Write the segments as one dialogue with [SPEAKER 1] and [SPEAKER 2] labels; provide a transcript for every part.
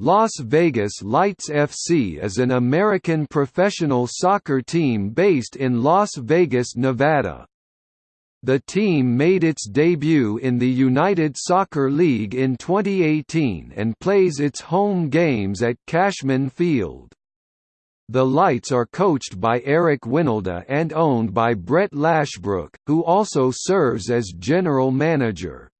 [SPEAKER 1] Las Vegas Lights FC is an American professional soccer team based in Las Vegas, Nevada. The team made its debut in the United Soccer League in 2018 and plays its home games at Cashman Field. The Lights are coached by Eric Wynalda and owned by Brett Lashbrook, who also serves as general manager.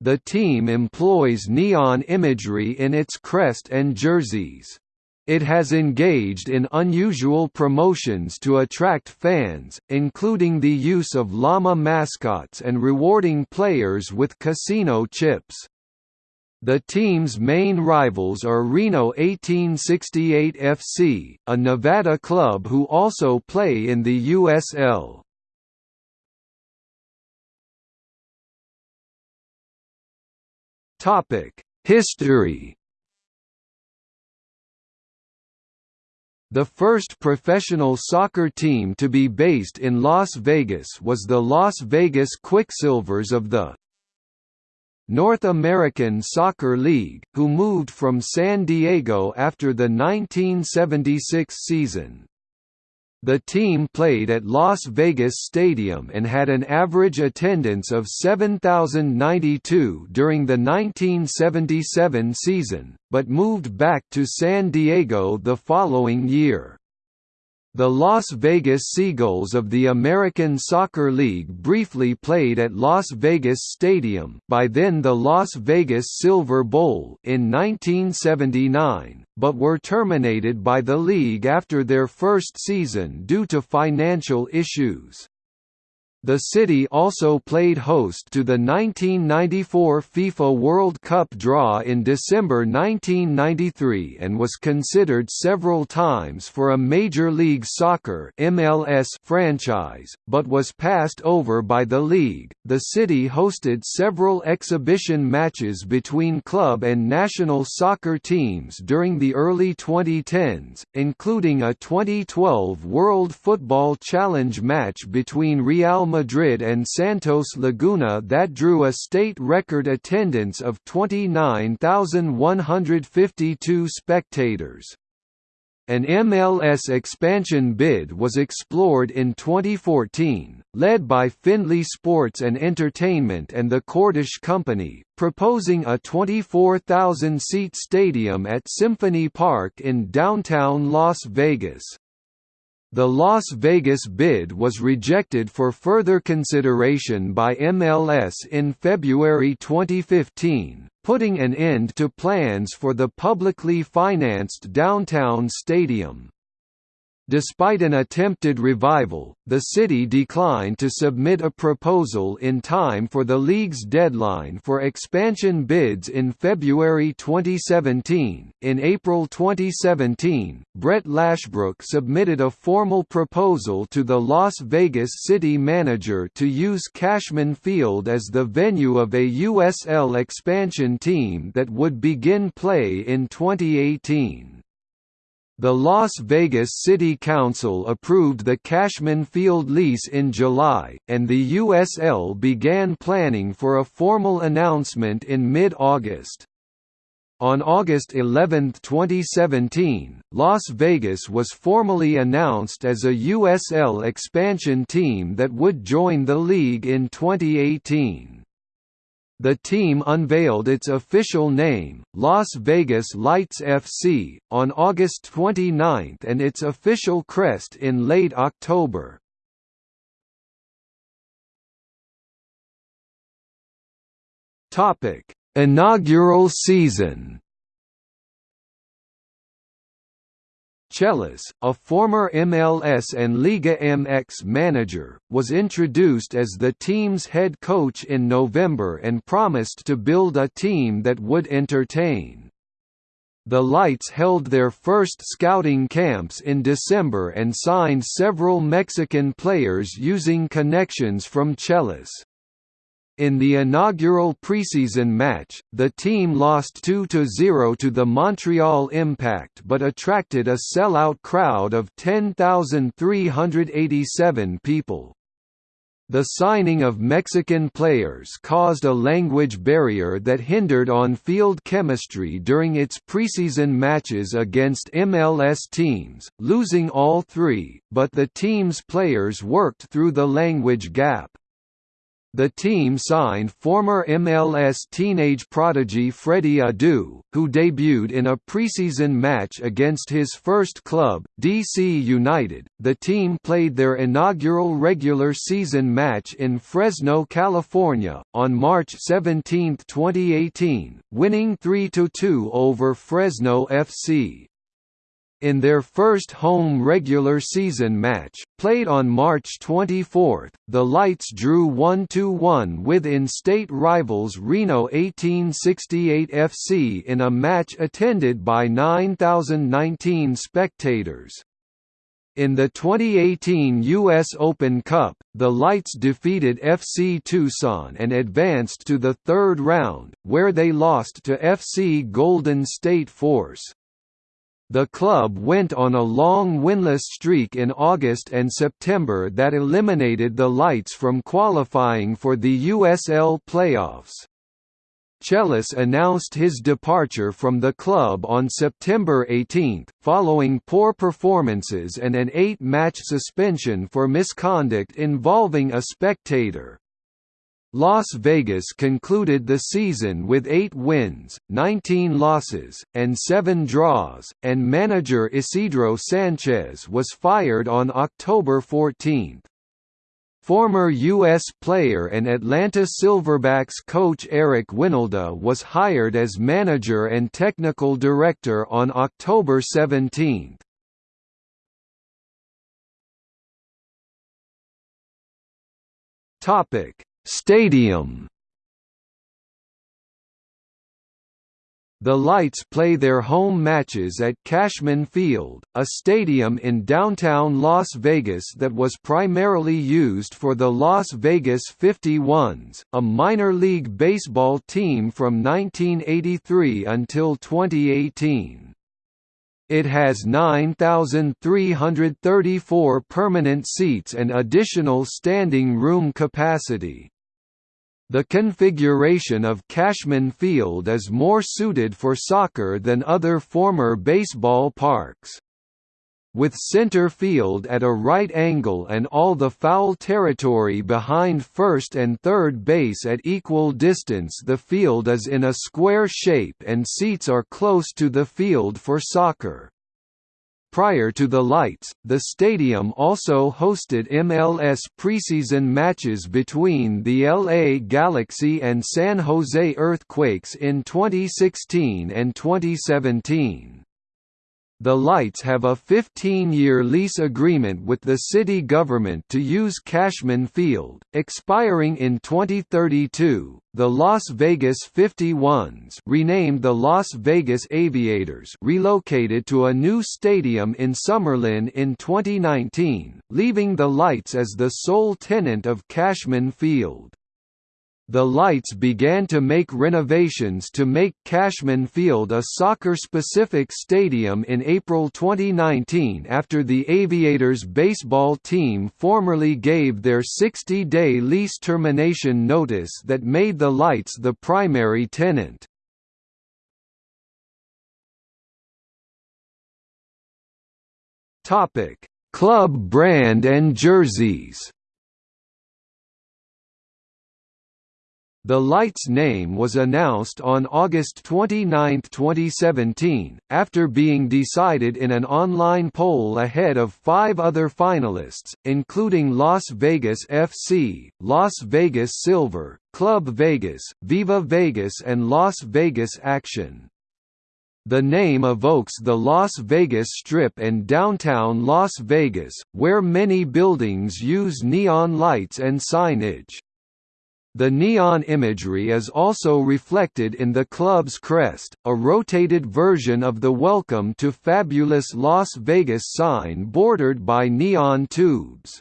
[SPEAKER 1] The team employs neon imagery in its crest and jerseys. It has engaged in unusual promotions to attract fans, including the use of llama mascots and rewarding players with casino chips. The team's main rivals are Reno 1868 FC, a Nevada club who also play in the USL. History The first professional soccer team to be based in Las Vegas was the Las Vegas Quicksilvers of the North American Soccer League, who moved from San Diego after the 1976 season. The team played at Las Vegas Stadium and had an average attendance of 7,092 during the 1977 season, but moved back to San Diego the following year. The Las Vegas Seagulls of the American Soccer League briefly played at Las Vegas Stadium by then the Las Vegas Silver Bowl in 1979, but were terminated by the league after their first season due to financial issues. The city also played host to the 1994 FIFA World Cup draw in December 1993 and was considered several times for a Major League Soccer (MLS) franchise, but was passed over by the league. The city hosted several exhibition matches between club and national soccer teams during the early 2010s, including a 2012 World Football Challenge match between Real Madrid and Santos Laguna that drew a state record attendance of 29,152 spectators. An MLS expansion bid was explored in 2014, led by Findlay Sports and Entertainment and the Cordish Company, proposing a 24,000-seat stadium at Symphony Park in downtown Las Vegas. The Las Vegas bid was rejected for further consideration by MLS in February 2015, putting an end to plans for the publicly financed downtown stadium. Despite an attempted revival, the city declined to submit a proposal in time for the league's deadline for expansion bids in February 2017. In April 2017, Brett Lashbrook submitted a formal proposal to the Las Vegas city manager to use Cashman Field as the venue of a USL expansion team that would begin play in 2018. The Las Vegas City Council approved the Cashman Field lease in July, and the USL began planning for a formal announcement in mid-August. On August 11, 2017, Las Vegas was formally announced as a USL expansion team that would join the league in 2018. The team unveiled its official name, Las Vegas Lights FC, on August 29 and its official crest in late October. Inaugural season Chelis, a former MLS and Liga MX manager, was introduced as the team's head coach in November and promised to build a team that would entertain. The Lights held their first scouting camps in December and signed several Mexican players using connections from Chelis. In the inaugural preseason match, the team lost 2–0 to the Montreal Impact but attracted a sellout crowd of 10,387 people. The signing of Mexican players caused a language barrier that hindered on-field chemistry during its preseason matches against MLS teams, losing all three, but the team's players worked through the language gap. The team signed former MLS teenage prodigy Freddie Adu, who debuted in a preseason match against his first club, DC United. The team played their inaugural regular season match in Fresno, California, on March 17, 2018, winning 3–2 over Fresno FC. In their first home regular season match, played on March 24, the Lights drew 1–1 with in-state rivals Reno 1868 FC in a match attended by 9,019 spectators. In the 2018 U.S. Open Cup, the Lights defeated FC Tucson and advanced to the third round, where they lost to FC Golden State Force. The club went on a long winless streak in August and September that eliminated the Lights from qualifying for the USL playoffs. Chelis announced his departure from the club on September 18, following poor performances and an eight-match suspension for misconduct involving a spectator. Las Vegas concluded the season with 8 wins, 19 losses, and 7 draws, and manager Isidro Sanchez was fired on October 14. Former U.S. player and Atlanta Silverbacks coach Eric Wynalda was hired as manager and technical director on October 17. Topic Stadium The Lights play their home matches at Cashman Field, a stadium in downtown Las Vegas that was primarily used for the Las Vegas 51s, a minor league baseball team from 1983 until 2018. It has 9,334 permanent seats and additional standing room capacity. The configuration of Cashman Field is more suited for soccer than other former baseball parks. With center field at a right angle and all the foul territory behind first and third base at equal distance the field is in a square shape and seats are close to the field for soccer. Prior to the lights, the stadium also hosted MLS preseason matches between the LA Galaxy and San Jose Earthquakes in 2016 and 2017. The Lights have a 15-year lease agreement with the city government to use Cashman Field, expiring in 2032. The Las Vegas 51s, renamed the Las Vegas Aviators, relocated to a new stadium in Summerlin in 2019, leaving the Lights as the sole tenant of Cashman Field. The Lights began to make renovations to make Cashman Field a soccer-specific stadium in April 2019 after the Aviators baseball team formerly gave their 60-day lease termination notice that made the Lights the primary tenant. Club brand and jerseys The Lights name was announced on August 29, 2017, after being decided in an online poll ahead of five other finalists, including Las Vegas FC, Las Vegas Silver, Club Vegas, Viva Vegas and Las Vegas Action. The name evokes the Las Vegas Strip and downtown Las Vegas, where many buildings use neon lights and signage. The neon imagery is also reflected in the club's crest, a rotated version of the Welcome to Fabulous Las Vegas sign bordered by neon tubes.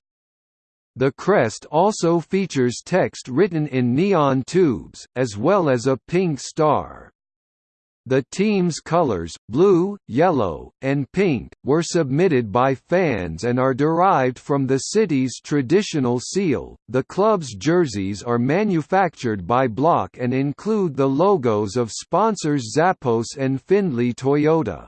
[SPEAKER 1] The crest also features text written in neon tubes, as well as a pink star. The team's colors, blue, yellow, and pink, were submitted by fans and are derived from the city's traditional seal. The club's jerseys are manufactured by Block and include the logos of sponsors Zappos and Findlay Toyota.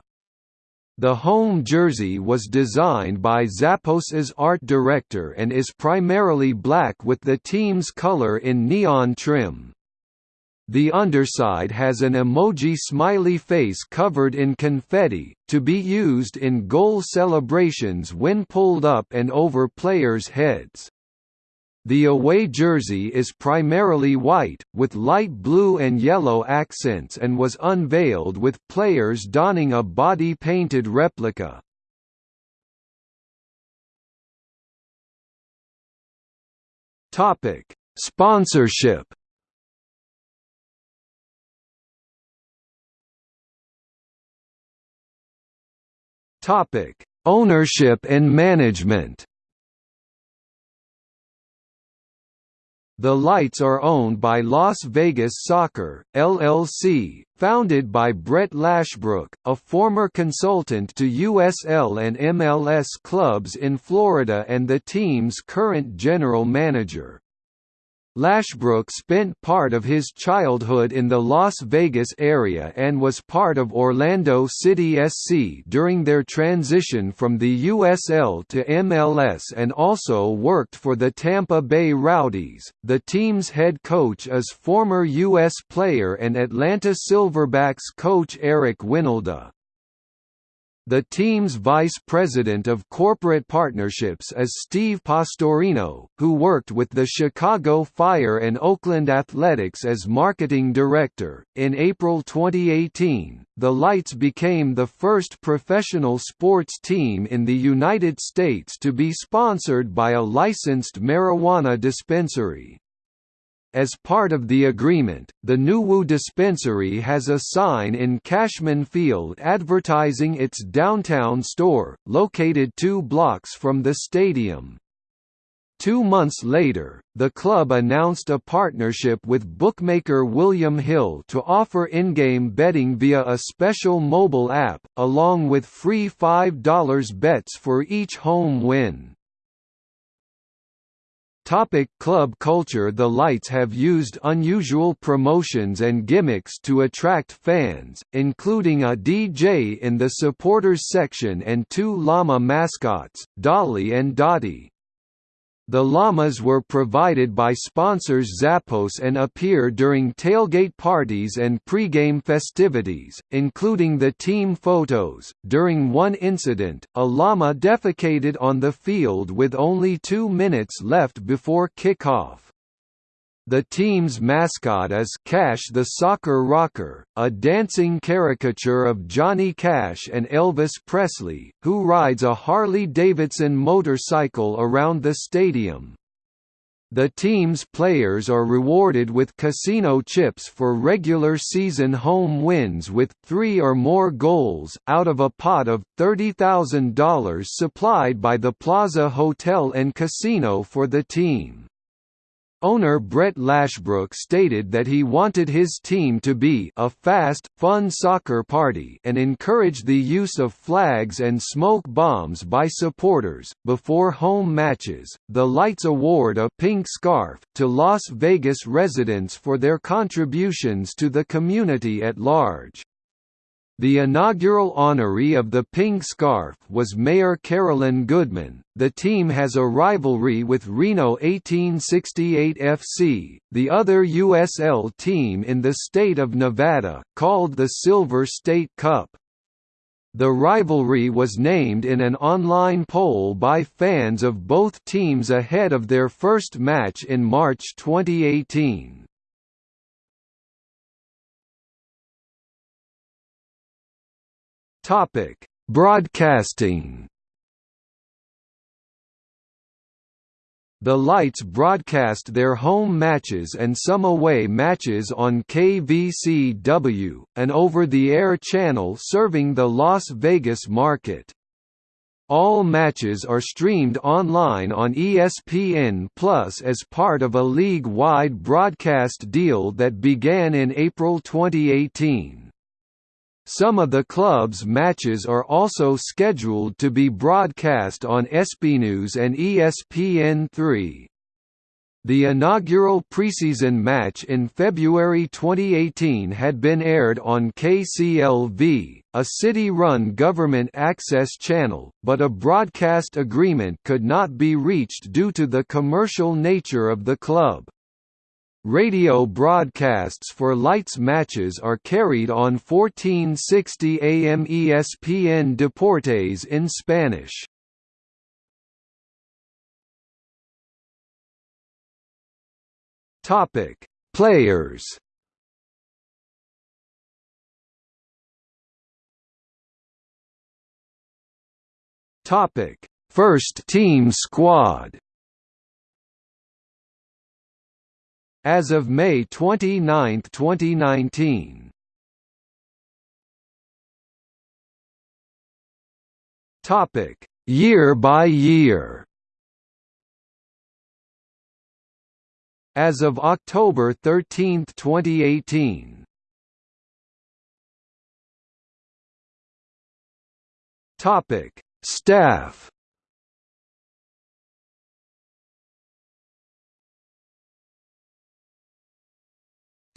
[SPEAKER 1] The home jersey was designed by Zappos's art director and is primarily black with the team's color in neon trim. The underside has an emoji smiley face covered in confetti, to be used in goal celebrations when pulled up and over players' heads. The away jersey is primarily white, with light blue and yellow accents and was unveiled with players donning a body-painted replica. Sponsorship Topic: Ownership and management. The Lights are owned by Las Vegas Soccer, LLC, founded by Brett Lashbrook, a former consultant to USL and MLS clubs in Florida and the team's current general manager. Lashbrook spent part of his childhood in the Las Vegas area and was part of Orlando City SC during their transition from the USL to MLS and also worked for the Tampa Bay Rowdies. The team's head coach is former U.S. player and Atlanta Silverbacks coach Eric Wynalda. The team's vice president of corporate partnerships is Steve Pastorino, who worked with the Chicago Fire and Oakland Athletics as marketing director. In April 2018, the Lights became the first professional sports team in the United States to be sponsored by a licensed marijuana dispensary. As part of the agreement, the Nuwu dispensary has a sign in Cashman Field advertising its downtown store, located two blocks from the stadium. Two months later, the club announced a partnership with bookmaker William Hill to offer in-game betting via a special mobile app, along with free $5 bets for each home win. Topic club culture The Lights have used unusual promotions and gimmicks to attract fans, including a DJ in the supporters section and two llama mascots, Dolly and Dottie. The llamas were provided by sponsors Zappos and appear during tailgate parties and pregame festivities, including the team photos. During one incident, a llama defecated on the field with only two minutes left before kickoff. The team's mascot is Cash the Soccer Rocker, a dancing caricature of Johnny Cash and Elvis Presley, who rides a Harley-Davidson motorcycle around the stadium. The team's players are rewarded with casino chips for regular season home wins with three or more goals, out of a pot of $30,000 supplied by the Plaza Hotel and Casino for the team. Owner Brett Lashbrook stated that he wanted his team to be a fast, fun soccer party and encouraged the use of flags and smoke bombs by supporters. Before home matches, the Lights award a pink scarf to Las Vegas residents for their contributions to the community at large. The inaugural honoree of the pink scarf was Mayor Carolyn Goodman. The team has a rivalry with Reno 1868 FC, the other USL team in the state of Nevada, called the Silver State Cup. The rivalry was named in an online poll by fans of both teams ahead of their first match in March 2018. Topic: Broadcasting. The Lights broadcast their home matches and some away matches on KVCW, an over-the-air channel serving the Las Vegas market. All matches are streamed online on ESPN Plus as part of a league-wide broadcast deal that began in April 2018. Some of the club's matches are also scheduled to be broadcast on ESPNews and ESPN3. The inaugural preseason match in February 2018 had been aired on KCLV, a city-run government access channel, but a broadcast agreement could not be reached due to the commercial nature of the club. Radio broadcasts for Lights matches are carried on 1460 AM ESPN Deportes in Spanish. Topic: Players. Topic: First team squad. As of May 29, 2019. Topic: Year by year. as of October 13, 2018. Topic: Staff.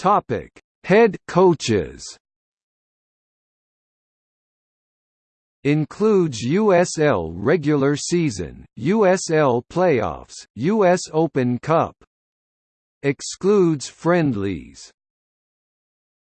[SPEAKER 1] Topic: Head coaches. Includes USL regular season, USL playoffs, US Open Cup, excludes friendlies